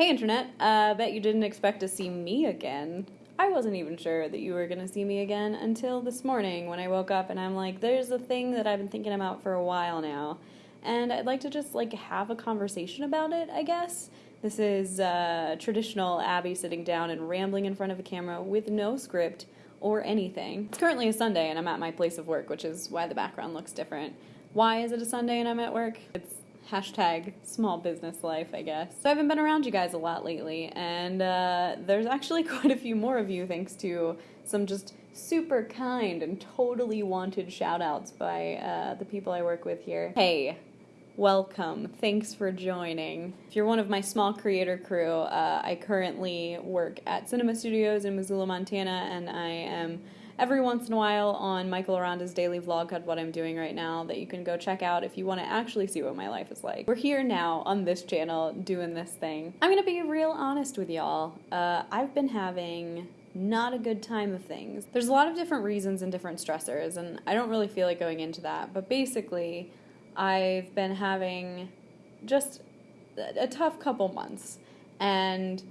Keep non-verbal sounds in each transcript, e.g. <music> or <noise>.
Hey, Internet. Uh, bet you didn't expect to see me again. I wasn't even sure that you were going to see me again until this morning when I woke up and I'm like, there's a thing that I've been thinking about for a while now. And I'd like to just like have a conversation about it, I guess. This is uh, traditional Abby sitting down and rambling in front of a camera with no script or anything. It's currently a Sunday and I'm at my place of work, which is why the background looks different. Why is it a Sunday and I'm at work? It's hashtag small business life, I guess. So I haven't been around you guys a lot lately, and uh, there's actually <laughs> quite a few more of you thanks to some just super kind and totally wanted shout outs by uh, the people I work with here. Hey, welcome. Thanks for joining. If you're one of my small creator crew, uh, I currently work at Cinema Studios in Missoula, Montana, and I am every once in a while on Michael Aranda's daily vlog called What I'm Doing Right Now that you can go check out if you want to actually see what my life is like. We're here now on this channel doing this thing. I'm gonna be real honest with y'all. Uh, I've been having not a good time of things. There's a lot of different reasons and different stressors, and I don't really feel like going into that, but basically, I've been having just a tough couple months. And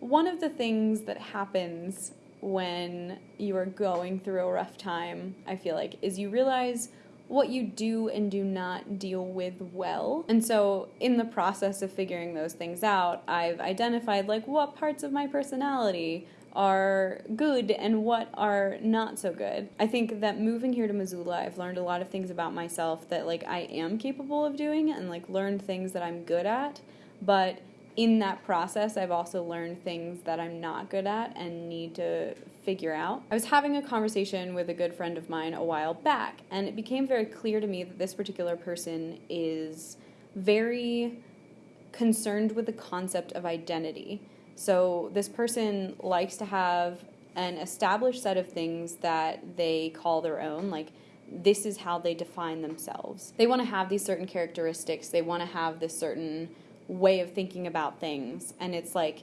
one of the things that happens when you are going through a rough time, I feel like, is you realize what you do and do not deal with well. And so, in the process of figuring those things out, I've identified like what parts of my personality are good and what are not so good. I think that moving here to Missoula, I've learned a lot of things about myself that like I am capable of doing and like learned things that I'm good at, but in that process, I've also learned things that I'm not good at and need to figure out. I was having a conversation with a good friend of mine a while back, and it became very clear to me that this particular person is very concerned with the concept of identity. So, this person likes to have an established set of things that they call their own, like this is how they define themselves. They want to have these certain characteristics, they want to have this certain way of thinking about things and it's like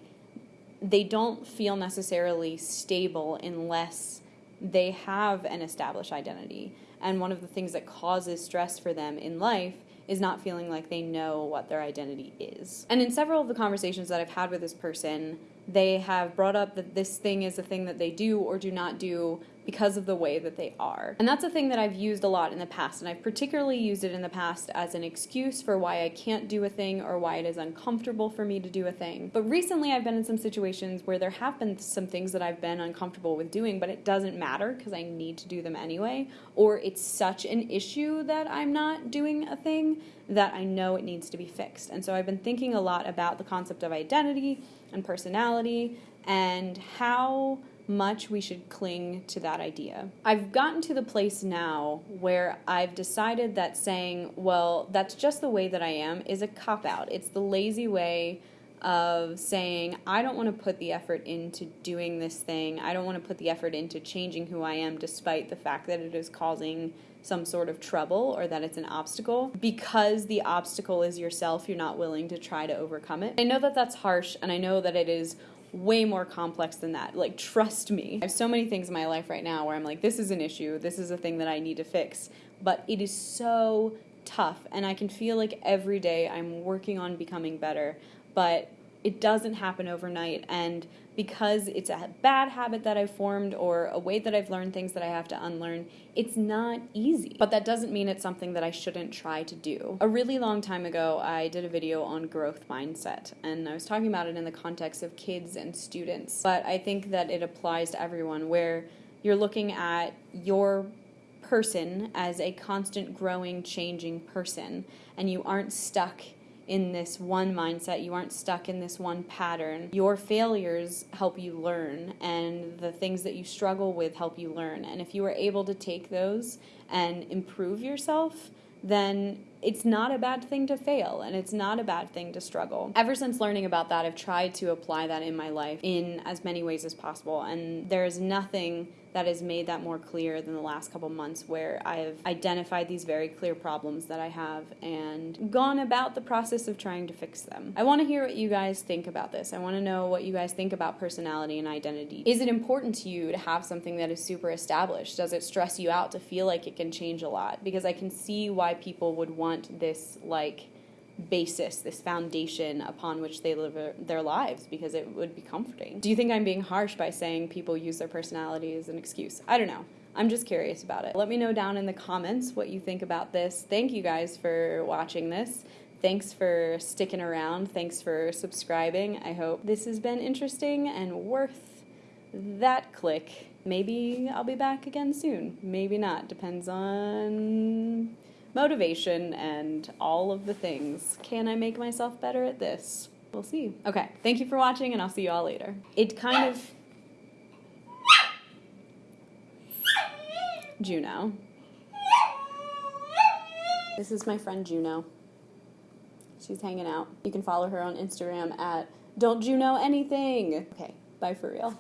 they don't feel necessarily stable unless they have an established identity and one of the things that causes stress for them in life is not feeling like they know what their identity is. And in several of the conversations that I've had with this person, they have brought up that this thing is a thing that they do or do not do because of the way that they are. And that's a thing that I've used a lot in the past, and I've particularly used it in the past as an excuse for why I can't do a thing or why it is uncomfortable for me to do a thing. But recently I've been in some situations where there have been some things that I've been uncomfortable with doing, but it doesn't matter because I need to do them anyway, or it's such an issue that I'm not doing a thing that I know it needs to be fixed. And so I've been thinking a lot about the concept of identity and personality and how much we should cling to that idea. I've gotten to the place now where I've decided that saying, well, that's just the way that I am, is a cop out. It's the lazy way of saying, I don't want to put the effort into doing this thing. I don't want to put the effort into changing who I am, despite the fact that it is causing some sort of trouble or that it's an obstacle. Because the obstacle is yourself, you're not willing to try to overcome it. I know that that's harsh, and I know that it is way more complex than that. Like, trust me. I have so many things in my life right now where I'm like, this is an issue, this is a thing that I need to fix. But it is so tough, and I can feel like every day I'm working on becoming better. But it doesn't happen overnight. And because it's a bad habit that I've formed or a way that I've learned things that I have to unlearn, it's not easy. But that doesn't mean it's something that I shouldn't try to do. A really long time ago, I did a video on growth mindset, and I was talking about it in the context of kids and students. But I think that it applies to everyone where you're looking at your person as a constant growing, changing person, and you aren't stuck in this one mindset. You aren't stuck in this one pattern. Your failures help you learn, and the things that you struggle with help you learn. And if you are able to take those and improve yourself, then it's not a bad thing to fail and it's not a bad thing to struggle. Ever since learning about that, I've tried to apply that in my life in as many ways as possible, and there is nothing that has made that more clear than the last couple months where I've identified these very clear problems that I have and gone about the process of trying to fix them. I want to hear what you guys think about this. I want to know what you guys think about personality and identity. Is it important to you to have something that is super established? Does it stress you out to feel like it can change a lot? Because I can see why people would want this like basis, this foundation upon which they live their lives because it would be comforting. Do you think I'm being harsh by saying people use their personality as an excuse? I don't know. I'm just curious about it. Let me know down in the comments what you think about this. Thank you guys for watching this. Thanks for sticking around. Thanks for subscribing. I hope this has been interesting and worth that click. Maybe I'll be back again soon. Maybe not. Depends on motivation and all of the things. Can I make myself better at this? We'll see. Okay, thank you for watching, and I'll see you all later. It kind of. Juno. This is my friend Juno. She's hanging out. You can follow her on Instagram at Don't Juno Anything. Okay, bye for real.